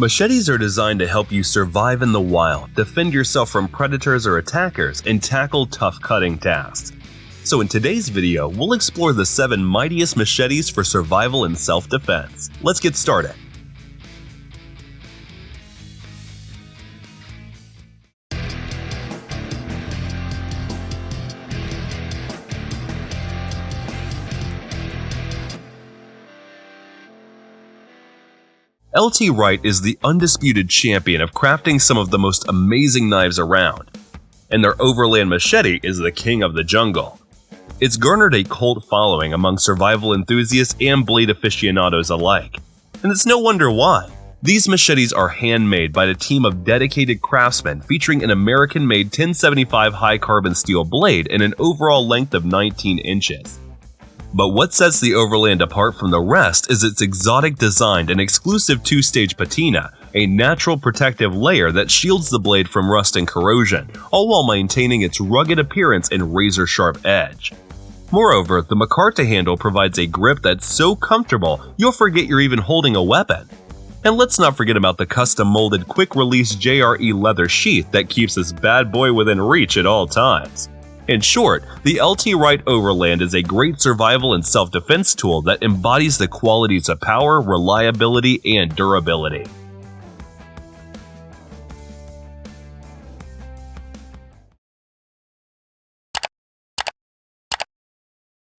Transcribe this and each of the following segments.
Machetes are designed to help you survive in the wild, defend yourself from predators or attackers, and tackle tough cutting tasks. So in today's video, we'll explore the 7 mightiest machetes for survival and self-defense. Let's get started. LT Wright is the undisputed champion of crafting some of the most amazing knives around, and their Overland Machete is the king of the jungle. It's garnered a cult following among survival enthusiasts and blade aficionados alike, and it's no wonder why. These machetes are handmade by a team of dedicated craftsmen featuring an American-made 1075 high-carbon steel blade and an overall length of 19 inches. But what sets the Overland apart from the rest is its exotic design and exclusive two-stage patina, a natural protective layer that shields the blade from rust and corrosion, all while maintaining its rugged appearance and razor-sharp edge. Moreover, the Micarta handle provides a grip that's so comfortable you'll forget you're even holding a weapon. And let's not forget about the custom-molded quick-release JRE leather sheath that keeps this bad boy within reach at all times. In short, the LT Wright Overland is a great survival and self-defense tool that embodies the qualities of power, reliability, and durability.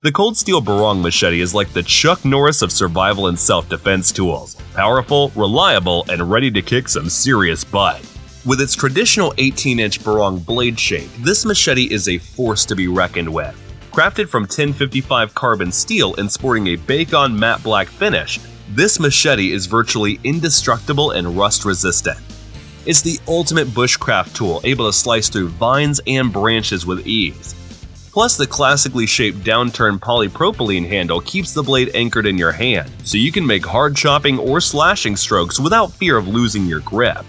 The Cold Steel Barong machete is like the Chuck Norris of survival and self-defense tools, powerful, reliable, and ready to kick some serious butt. With its traditional 18-inch barong blade shape, this machete is a force to be reckoned with. Crafted from 1055 carbon steel and sporting a bake-on matte black finish, this machete is virtually indestructible and rust-resistant. It's the ultimate bushcraft tool able to slice through vines and branches with ease. Plus, the classically shaped downturned polypropylene handle keeps the blade anchored in your hand, so you can make hard chopping or slashing strokes without fear of losing your grip.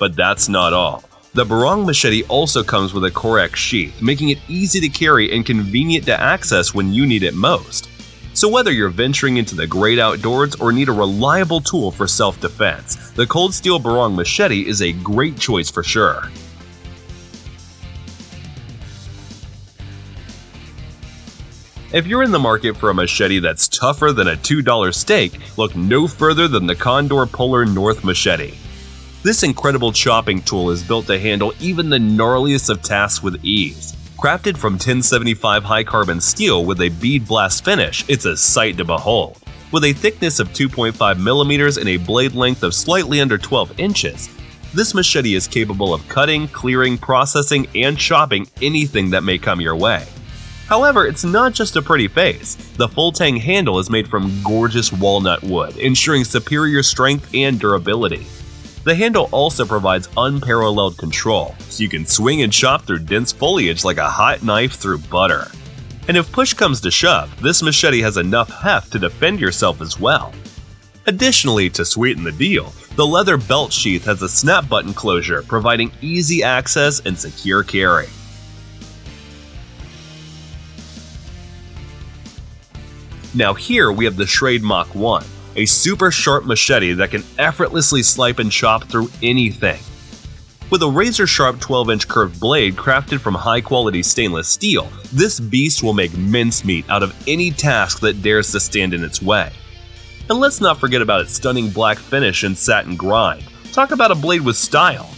But that's not all. The Barong machete also comes with a Correx sheath, making it easy to carry and convenient to access when you need it most. So whether you're venturing into the great outdoors or need a reliable tool for self-defense, the Cold Steel Barong machete is a great choice for sure. If you're in the market for a machete that's tougher than a $2 steak, look no further than the Condor Polar North Machete. This incredible chopping tool is built to handle even the gnarliest of tasks with ease. Crafted from 1075 high-carbon steel with a bead blast finish, it's a sight to behold. With a thickness of 2.5 millimeters and a blade length of slightly under 12 inches, this machete is capable of cutting, clearing, processing, and chopping anything that may come your way. However, it's not just a pretty face. The full tang handle is made from gorgeous walnut wood, ensuring superior strength and durability. The handle also provides unparalleled control, so you can swing and chop through dense foliage like a hot knife through butter. And if push comes to shove, this machete has enough heft to defend yourself as well. Additionally, to sweeten the deal, the leather belt sheath has a snap button closure, providing easy access and secure carry. Now here we have the Schrade Mach 1, a super sharp machete that can effortlessly slice and chop through anything. With a razor-sharp 12-inch curved blade crafted from high-quality stainless steel, this beast will make mincemeat out of any task that dares to stand in its way. And let's not forget about its stunning black finish and satin grind. Talk about a blade with style.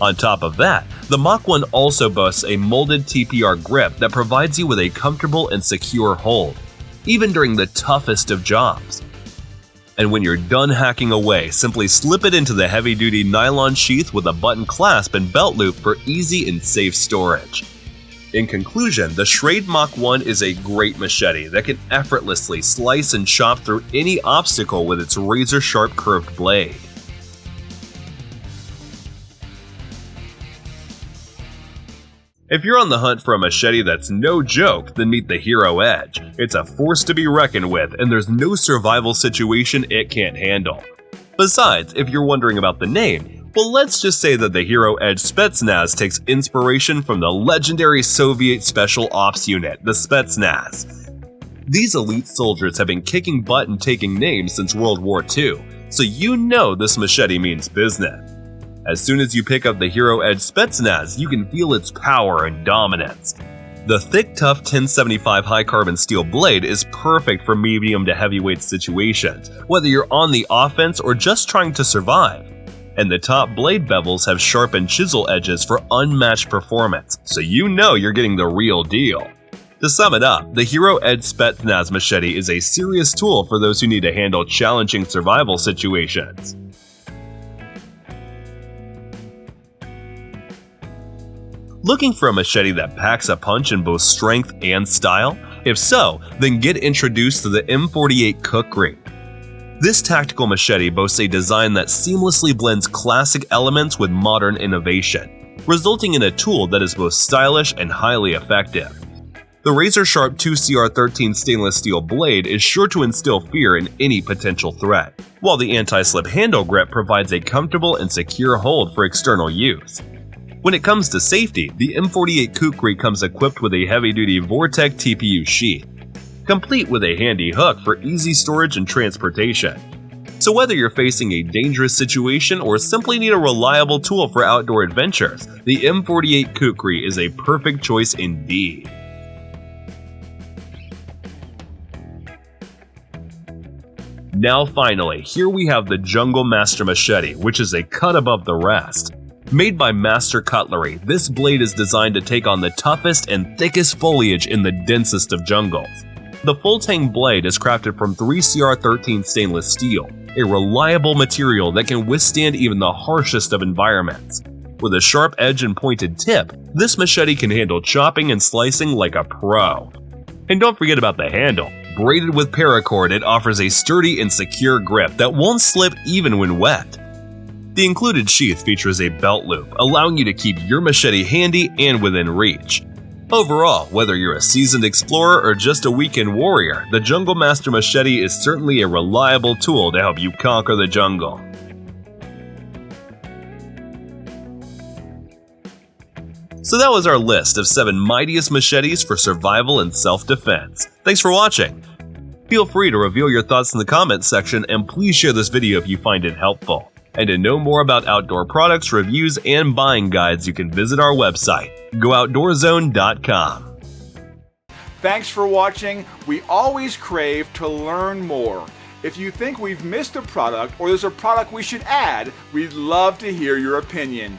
On top of that, the Mach 1 also boasts a molded TPR grip that provides you with a comfortable and secure hold, even during the toughest of jobs and when you're done hacking away, simply slip it into the heavy-duty nylon sheath with a button clasp and belt loop for easy and safe storage. In conclusion, the Schrade Mach 1 is a great machete that can effortlessly slice and chop through any obstacle with its razor-sharp curved blade. If you're on the hunt for a machete that's no joke, then meet the Hero Edge. It's a force to be reckoned with, and there's no survival situation it can't handle. Besides, if you're wondering about the name, well let's just say that the Hero Edge Spetsnaz takes inspiration from the legendary Soviet Special Ops Unit, the Spetsnaz. These elite soldiers have been kicking butt and taking names since World War II, so you know this machete means business. As soon as you pick up the Hero Edge Spetsnaz, you can feel its power and dominance. The thick, tough 1075 high carbon steel blade is perfect for medium to heavyweight situations, whether you're on the offense or just trying to survive. And the top blade bevels have sharpened chisel edges for unmatched performance, so you know you're getting the real deal. To sum it up, the Hero Edge Spetsnaz machete is a serious tool for those who need to handle challenging survival situations. Looking for a machete that packs a punch in both strength and style? If so, then get introduced to the M48 Kukri. This tactical machete boasts a design that seamlessly blends classic elements with modern innovation, resulting in a tool that is both stylish and highly effective. The razor-sharp 2CR13 stainless steel blade is sure to instill fear in any potential threat, while the anti-slip handle grip provides a comfortable and secure hold for external use. When it comes to safety, the M48 Kukri comes equipped with a heavy-duty Vortec TPU sheath, complete with a handy hook for easy storage and transportation. So whether you're facing a dangerous situation or simply need a reliable tool for outdoor adventures, the M48 Kukri is a perfect choice indeed. Now finally, here we have the Jungle Master Machete, which is a cut above the rest. Made by Master Cutlery, this blade is designed to take on the toughest and thickest foliage in the densest of jungles. The full tang blade is crafted from 3CR13 stainless steel, a reliable material that can withstand even the harshest of environments. With a sharp edge and pointed tip, this machete can handle chopping and slicing like a pro. And don't forget about the handle. Braided with paracord, it offers a sturdy and secure grip that won't slip even when wet. The included sheath features a belt loop, allowing you to keep your machete handy and within reach. Overall, whether you're a seasoned explorer or just a weekend warrior, the Jungle Master Machete is certainly a reliable tool to help you conquer the jungle. So that was our list of 7 mightiest machetes for survival and self-defense. Thanks for watching! Feel free to reveal your thoughts in the comments section and please share this video if you find it helpful. And to know more about outdoor products, reviews, and buying guides, you can visit our website, gooutdoorzone.com. Thanks for watching. We always crave to learn more. If you think we've missed a product or there's a product we should add, we'd love to hear your opinion.